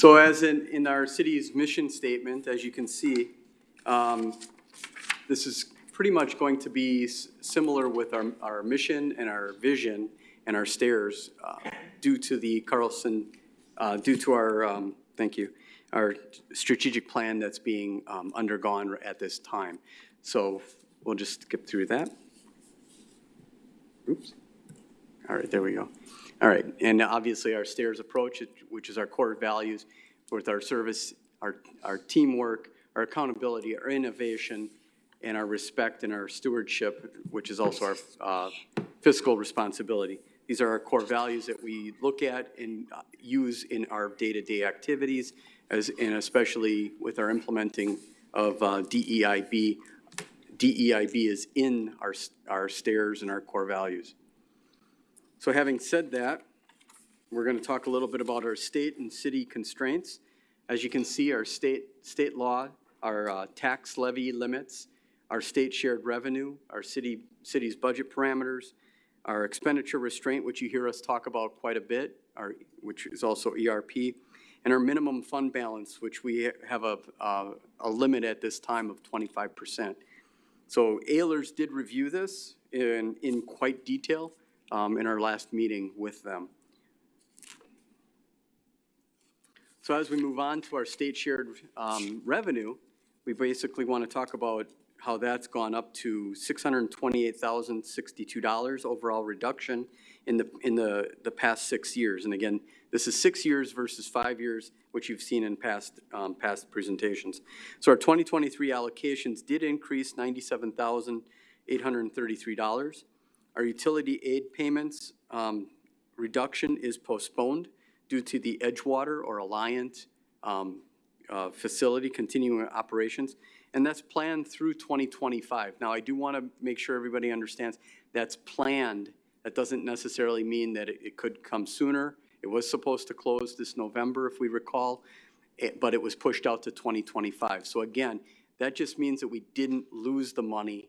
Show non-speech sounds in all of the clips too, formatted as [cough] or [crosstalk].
So as in, in our city's mission statement, as you can see, um, this is pretty much going to be similar with our, our mission and our vision and our stairs uh, due to the Carlson, uh, due to our, um, thank you, our strategic plan that's being um, undergone at this time. So we'll just skip through that. Oops. All right, there we go. All right, and obviously our stairs approach, which is our core values with our service, our, our teamwork, our accountability, our innovation, and our respect and our stewardship, which is also our uh, fiscal responsibility. These are our core values that we look at and uh, use in our day-to-day activities, as, and especially with our implementing of uh, DEIB. DEIB is in our, our stairs and our core values. So having said that, we're going to talk a little bit about our state and city constraints. As you can see, our state, state law, our uh, tax levy limits, our state shared revenue, our city, city's budget parameters, our expenditure restraint, which you hear us talk about quite a bit, our, which is also ERP, and our minimum fund balance, which we have a, uh, a limit at this time of 25%. So Ehlers did review this in, in quite detail um, in our last meeting with them. So as we move on to our state shared um, revenue, we basically want to talk about how that's gone up to $628,062 overall reduction in the, in the, the past six years. And again, this is six years versus five years, which you've seen in past, um, past presentations. So our 2023 allocations did increase $97,833. Our utility aid payments um, reduction is postponed due to the Edgewater or Alliant um, uh, facility continuing operations, and that's planned through 2025. Now, I do want to make sure everybody understands that's planned. That doesn't necessarily mean that it it could come sooner. It was supposed to close this November, if we recall, it- but it was pushed out to 2025. So again, that just means that we didn't lose the money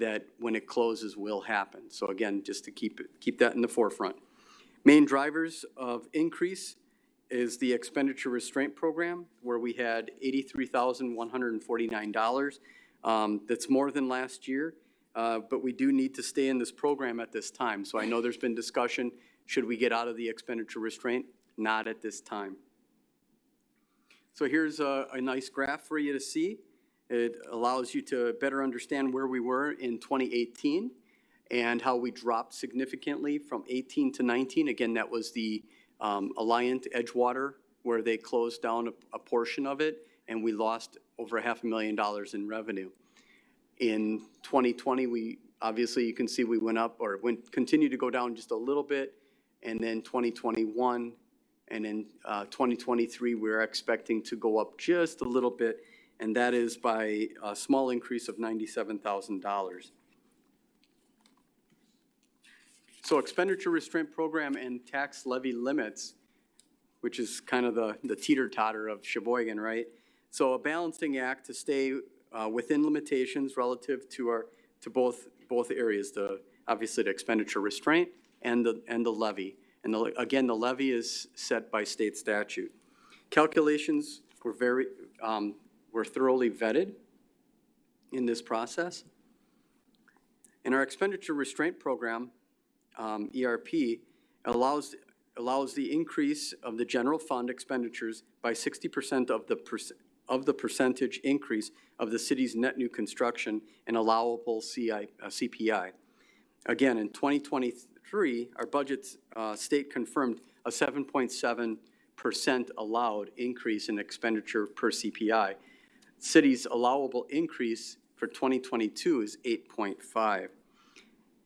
that when it closes will happen. So again, just to keep, it keep that in the forefront. Main drivers of increase is the expenditure restraint program, where we had eighty-three thousand, one hundred and forty-nine dollars. Um, that's more than last year, uh, but we do need to stay in this program at this time. So I know there's been discussion, should we get out of the expenditure restraint? Not at this time. So here's a, a nice graph for you to see. It allows you to better understand where we were in 2018 and how we dropped significantly from 18 to 19. Again, that was the um, Alliant Edgewater, where they closed down a, a portion of it, and we lost over half a million dollars in revenue. In 2020, we, obviously, you can see we went up, or went, continued to go down just a little bit, and then 2021, and in uh, 2023, we're expecting to go up just a little bit, and that is by a small increase of $97,000. So expenditure restraint program and tax levy limits, which is kind of the, the teeter-totter of Sheboygan, right? So a balancing act to stay uh, within limitations relative to our, to both, both areas, the, obviously the expenditure restraint and the, and the levy. And the, again, the levy is set by state statute. Calculations were very, um, were thoroughly vetted in this process. And our expenditure restraint program um, ERP allows, allows the increase of the general fund expenditures by 60% of the, of the percentage increase of the city's net new construction and allowable CI, uh, CPI. Again, in 2023, our budget uh, state confirmed a 7.7% allowed increase in expenditure per CPI. City's allowable increase for 2022 is 8.5.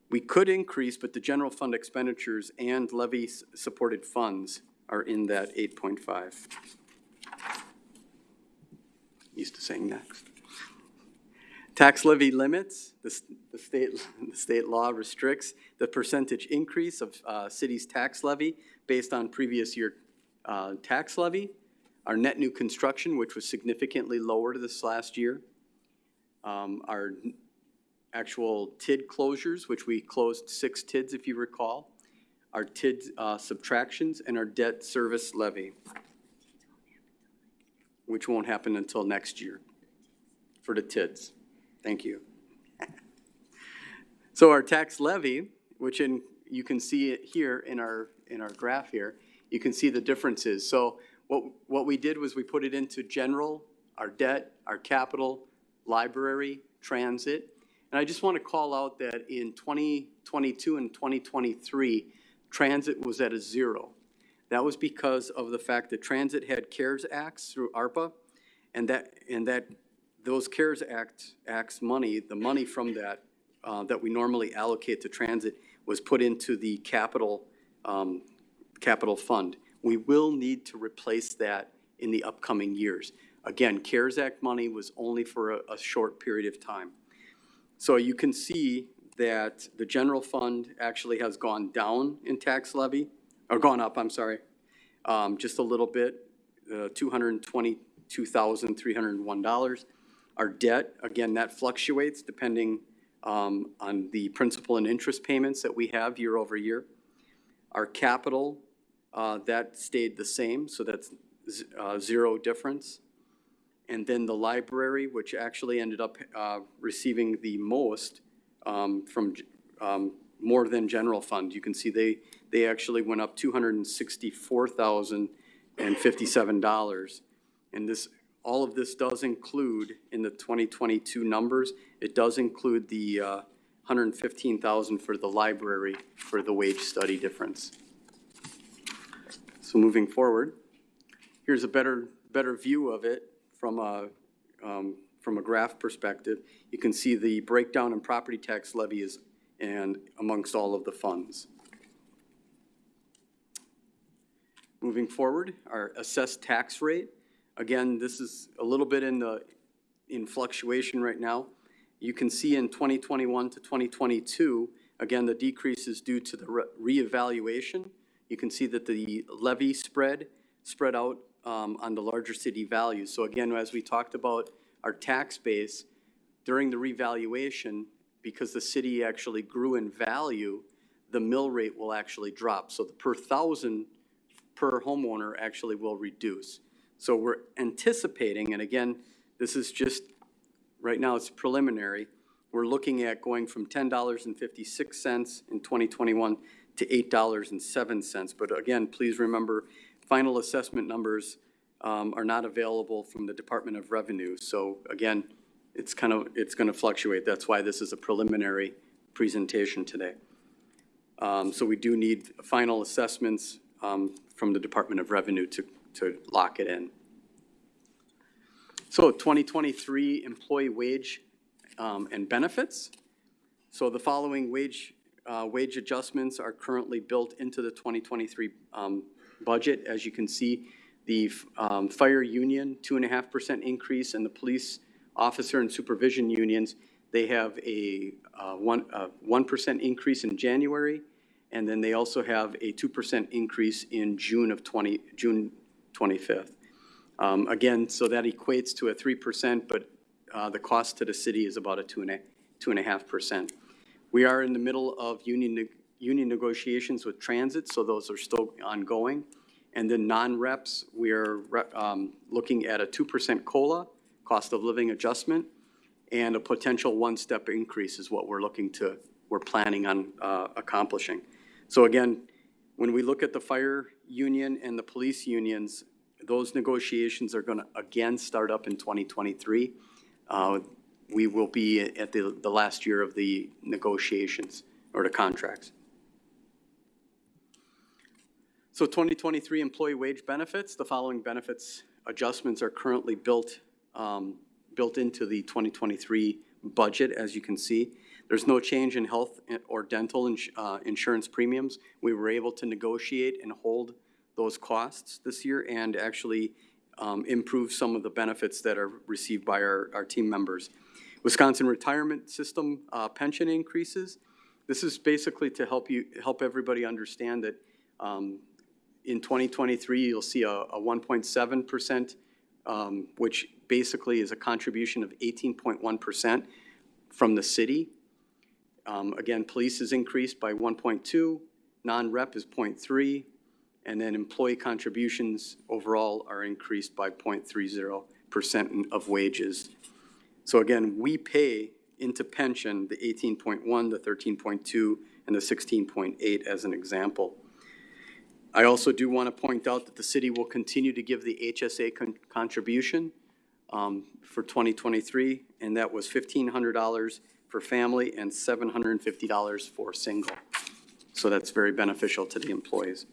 We could increase, but the general fund expenditures and levy-supported funds are in that 8.5. Used to saying next. Tax levy limits, the, the state, [laughs] the state law restricts the percentage increase of, uh, city's tax levy based on previous year, uh, tax levy. Our net new construction, which was significantly lower this last year. Um, our actual TID closures, which we closed six TIDs if you recall, our TID uh, subtractions, and our debt service levy. which won't happen until next year for the TIDS. Thank you. [laughs] So our tax levy, which in, you can see it here in our, in our graph here, you can see the differences. So what, what we did was we put it into general, our debt, our capital, library, transit. And I just want to call out that in 2022 and 2023, transit was at a zero. That was because of the fact that transit had CARES Acts through ARPA, and that, and that, those CARES Act, Acts money, the money from that, uh, that we normally allocate to transit was put into the capital, um, capital fund. We will need to replace that in the upcoming years. Again, CARES Act money was only for a, a short period of time. So you can see that the general fund actually has gone down in tax levy, or gone up, I'm sorry, um, just a little bit, uh, two hundred and twenty-two thousand, three hundred and one dollars. Our debt, again, that fluctuates depending, um, on the principal and interest payments that we have year over year. Our capital, uh, that stayed the same, so that's, uh, zero difference. And then the library, which actually ended up, uh, receiving the most, um, from, um, more than general fund. You can see they, they actually went up two hundred and this, all of this does include, in the twenty twenty-two numbers, it does include the, uh, hundred and fifteen thousand for the library for the wage study difference. So moving forward, here's a better, better view of it from a, um, from a graph perspective. You can see the breakdown in property tax levy is, and amongst all of the funds. Moving forward, our assessed tax rate, again, this is a little bit in the, in fluctuation right now. You can see in 2021 to 2022, again, the decrease is due to the re- reevaluation. You can see that the levy spread, spread out um, on the larger city values. So again, as we talked about our tax base, during the revaluation, because the city actually grew in value, the mill rate will actually drop. So the per thousand per homeowner actually will reduce. So we're anticipating, and again, this is just, right now it's preliminary, we're looking at going from ten dollars and fifty-six cents in twenty twenty-one to eight dollars and seven cents. But again, please remember, final assessment numbers um, are not available from the Department of Revenue. So again, it's kind of, it's going to fluctuate. That's why this is a preliminary presentation today. Um, So we do need final assessments um, from the Department of Revenue to, to lock it in. So 2023 employee wage um, and benefits. So the following wage, uh, wage adjustments are currently built into the 2023 um, budget. As you can see, the um, fire union, 2.5% increase, and the police officer and supervision unions, they have a 1% uh, uh increase in January, and then they also have a 2% increase in June of 20, June 25th. Um, again, so that equates to a 3%, but uh, the cost to the city is about a 2.5%. We are in the middle of union, neg- union negotiations with transit, so those are still ongoing. And then non-reps, we are um, looking at a 2% COLA, cost of living adjustment, and a potential one-step increase is what we're looking to, we're planning on uh, accomplishing. So again, when we look at the fire union and the police unions, those negotiations are going to again start up in 2023. Uh, We will be at the, the last year of the negotiations or the contracts. So 2023 employee wage benefits, the following benefits adjustments are currently built, um, built into the 2023 budget, as you can see. There's no change in health or dental ins- uh, insurance premiums. We were able to negotiate and hold those costs this year and actually um, improve some of the benefits that are received by our, our team members. Wisconsin Retirement System uh, pension increases. This is basically to help you, help everybody understand that um, in 2023, you'll see a a 1.7%, um, which basically is a contribution of 18.1% from the city. Um, Again, police is increased by 1.2, non-rep is 0.3, And then employee contributions overall are increased by 0.30% of wages. So again, we pay into pension the 18.1, the 13.2, and the 16.8 as an example. I also do want to point out that the city will continue to give the HSA con- contribution um, for 2023, and that was $1,500 for family and $750 for single. So that's very beneficial to the employees.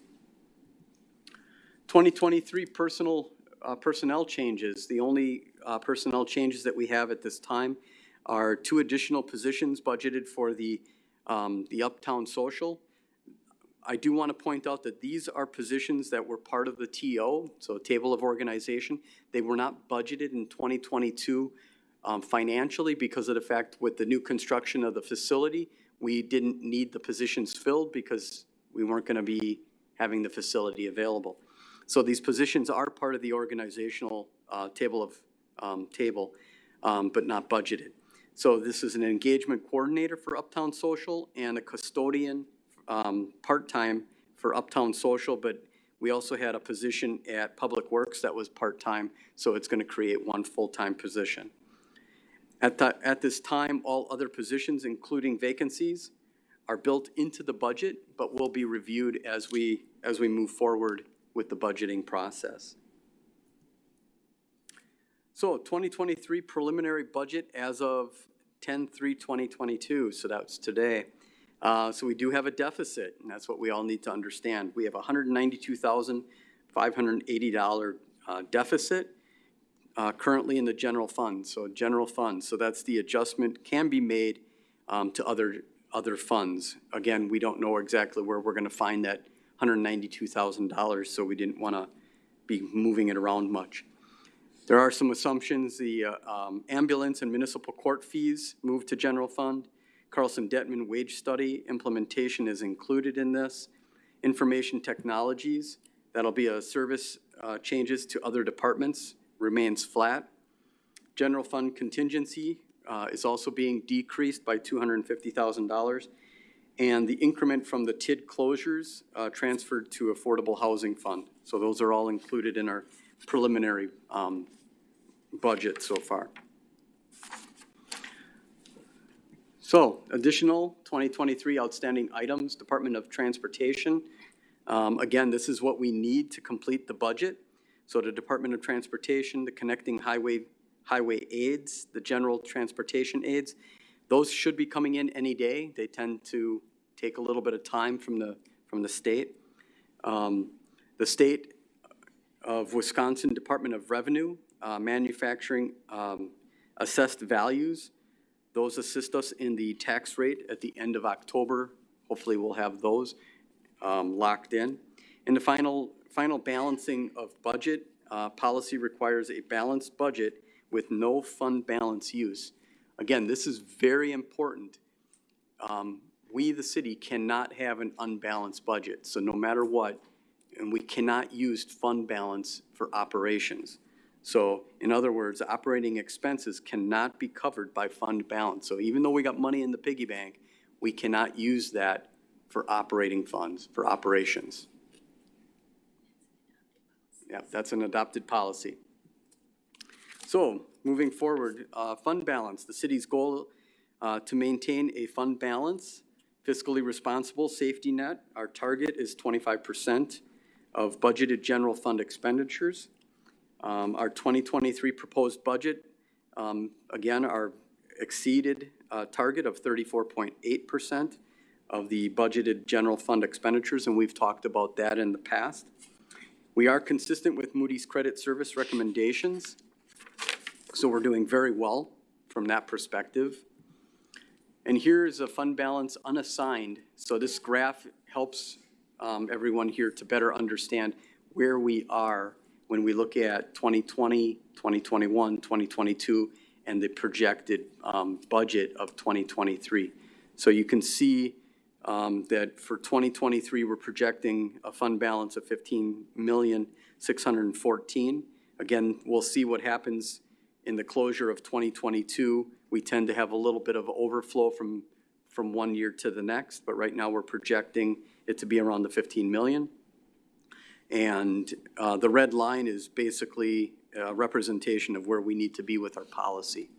2023 personal, uh, personnel changes. The only uh, personnel changes that we have at this time are two additional positions budgeted for the, um, the Uptown Social. I do want to point out that these are positions that were part of the TO, so Table of Organization. They were not budgeted in 2022 um, financially because of the fact with the new construction of the facility, we didn't need the positions filled because we weren't going to be having the facility available. So these positions are part of the organizational uh, table of, um, table, um, but not budgeted. So this is an engagement coordinator for Uptown Social and a custodian um, part-time for Uptown Social, but we also had a position at Public Works that was part-time, so it's going to create one full-time position. At the, at this time, all other positions, including vacancies, are built into the budget, but will be reviewed as we, as we move forward with the budgeting process. So 2023 preliminary budget as of 10/3/2022, so that's today. Uh, So we do have a deficit, and that's what we all need to understand. We have $192,580 uh, deficit uh, currently in the general fund, so general fund. So that's the adjustment can be made um, to other, other funds. Again, we don't know exactly where we're going to find that $192,000, so we didn't want to be moving it around much. There are some assumptions, the uh, um, ambulance and municipal court fees moved to general fund. Carlson Dettmann wage study implementation is included in this. Information technologies, that'll be a service uh, changes to other departments, remains flat. General fund contingency uh, is also being decreased by $250,000. And the increment from the TID closures uh, transferred to affordable housing fund. So those are all included in our preliminary um, budget so far. So additional 2023 outstanding items, Department of Transportation. Um, Again, this is what we need to complete the budget. So the Department of Transportation, the connecting highway, highway aids, the general transportation aids, those should be coming in any day. They tend to take a little bit of time from the, from the state. Um, The state of Wisconsin Department of Revenue, uh, Manufacturing um, Assessed Values, those assist us in the tax rate at the end of October. Hopefully, we'll have those um, locked in. And the final, final balancing of budget, uh, policy requires a balanced budget with no fund balance use. Again, this is very important. Um, We, the city, cannot have an unbalanced budget, so no matter what, and we cannot use fund balance for operations. So in other words, operating expenses cannot be covered by fund balance. So even though we got money in the piggy bank, we cannot use that for operating funds, for operations. Yeah, that's an adopted policy. So, moving forward, uh, fund balance, the city's goal uh, to maintain a fund balance, fiscally responsible safety net. Our target is twenty-five percent of budgeted general fund expenditures. Um, Our 2023 proposed budget, um, again, our exceeded uh, target of 34.8% of the budgeted general fund expenditures, and we've talked about that in the past. We are consistent with Moody's credit service recommendations, so we're doing very well from that perspective. And here is a fund balance unassigned, so this graph helps um, everyone here to better understand where we are when we look at 2020, 2021, 2022, and the projected um, budget of 2023. So you can see um, that for 2023, we're projecting a fund balance of 15,614. Again, we'll see what happens in the closure of 2022. We tend to have a little bit of overflow from, from one year to the next, but right now we're projecting it to be around the 15 million. And uh, the red line is basically a representation of where we need to be with our policy.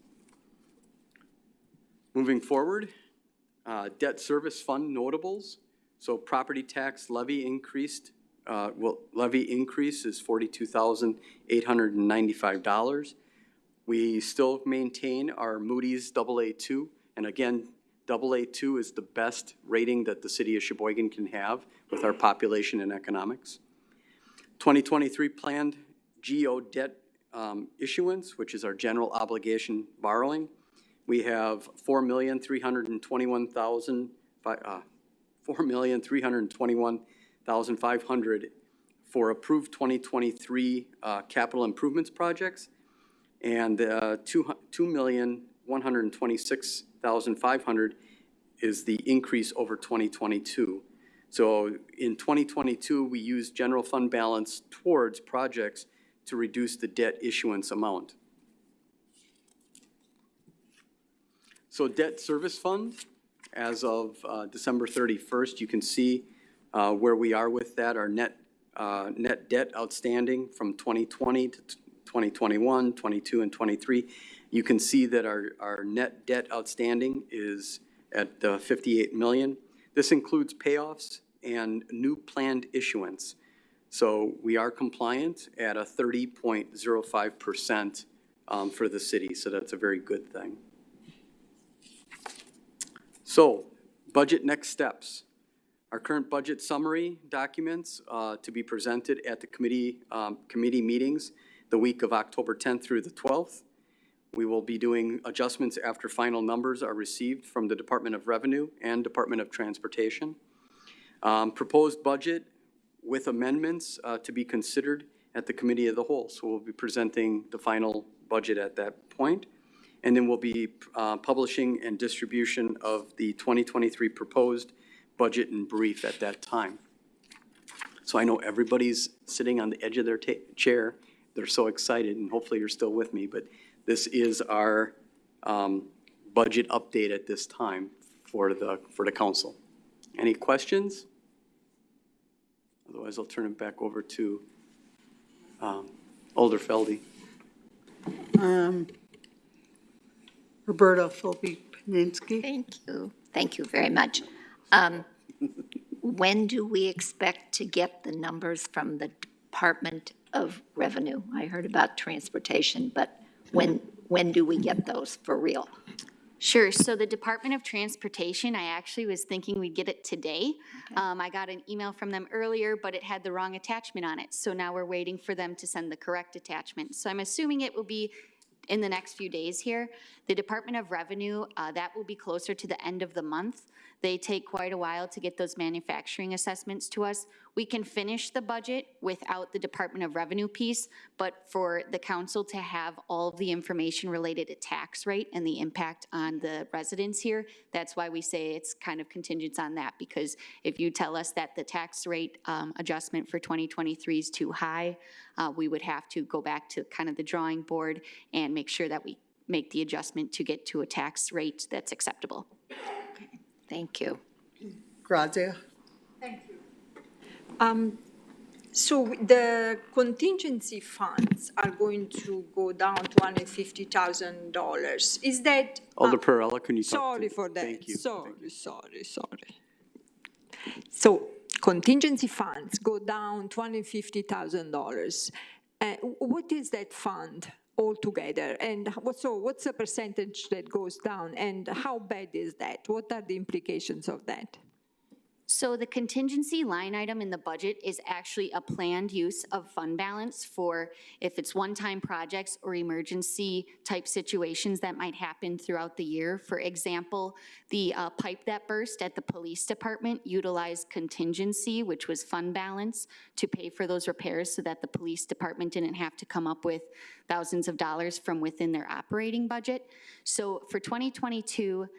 Moving forward, uh, debt service fund notables. So property tax levy increased, uh, well, levy increase is forty-two thousand eight hundred and ninety-five dollars. We still maintain our Moody's AA two, and again, AA two is the best rating that the city of Sheboygan can have with our population and economics. 2023 planned GO debt um, issuance, which is our general obligation borrowing. We have four million, three hundred and twenty-one thousand, uh, four million, three hundred twenty-one thousand, five hundred for approved 2023 uh, capital improvements projects, and uh, two, two million, one hundred twenty-six thousand, five hundred is the increase over 2022. So in 2022, we used general fund balance towards projects to reduce the debt issuance amount. So debt service fund, as of uh, December 31st, you can see uh, where we are with that, our net, uh, net debt outstanding from 2020 to 2021, 22, and 23. You can see that our, our net debt outstanding is at uh, 58 million. This includes payoffs and new planned issuance. So we are compliant at a 30.05% um, for the city, so that's a very good thing. So, budget next steps. Our current budget summary documents uh, to be presented at the committee, um, committee meetings the week of October 10th through the 12th. We will be doing adjustments after final numbers are received from the Department of Revenue and Department of Transportation. Um, Proposed budget with amendments uh, to be considered at the committee of the whole. So we'll be presenting the final budget at that point. And then we'll be uh, publishing and distribution of the 2023 proposed budget and brief at that time. So I know everybody's sitting on the edge of their chair. They're so excited, and hopefully you're still with me. But this is our um, budget update at this time for the, for the council. Any questions? Otherwise, I'll turn it back over to um, Alder Feldy. Um, Roberta Filicky-Peneski. Thank you. Thank you very much. Um, When do we expect to get the numbers from the Department of Revenue? I heard about transportation, but when, when do we get those for real? Sure, so the Department of Transportation, I actually was thinking we'd get it today. Um, I got an email from them earlier, but it had the wrong attachment on it, so now we're waiting for them to send the correct attachment. So I'm assuming it will be in the next few days here. The Department of Revenue, uh, that will be closer to the end of the month. They take quite a while to get those manufacturing assessments to us. We can finish the budget without the Department of Revenue piece, but for the council to have all the information related to tax rate and the impact on the residents here, that's why we say it's kind of contingent on that, because if you tell us that the tax rate um, adjustment for 2023 is too high, uh, we would have to go back to kind of the drawing board and make sure that we make the adjustment to get to a tax rate that's acceptable. Thank you. Grazia. Um, So the contingency funds are going to go down to hundred fifty thousand dollars. Is that? Alder uh, Perrella, can you talk? to- Sorry for that. Thank you. Sorry, sorry, sorry. So contingency funds go down to hundred fifty thousand dollars. Uh, what is that fund altogether? And so what's the percentage that goes down? And how bad is that? What are the implications of that? So the contingency line item in the budget is actually a planned use of fund balance for if it's one-time projects or emergency type situations that might happen throughout the year. For example, the uh, pipe that burst at the police department utilized contingency, which was fund balance, to pay for those repairs so that the police department didn't have to come up with thousands of dollars from within their operating budget. So for 2022,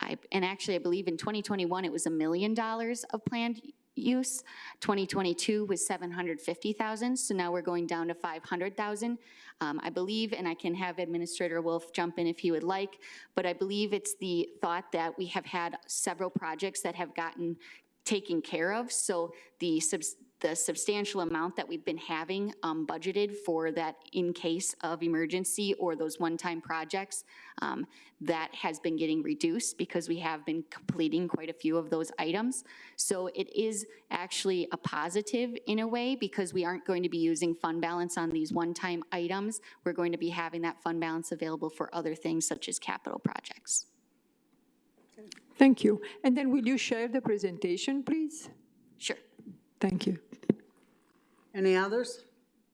I, and actually, I believe in 2021, it was a million dollars of planned use. 2022 was 750,000, so now we're going down to 500,000. Um, I believe, and I can have Administrator Wolf jump in if he would like, but I believe it's the thought that we have had several projects that have gotten taken care of, so the the substantial amount that we've been having um, budgeted for that in case of emergency or those one-time projects, um, that has been getting reduced because we have been completing quite a few of those items. So it is actually a positive in a way because we aren't going to be using fund balance on these one-time items. We're going to be having that fund balance available for other things such as capital projects. Thank you. And then will you share the presentation, please? Thank you. Any others?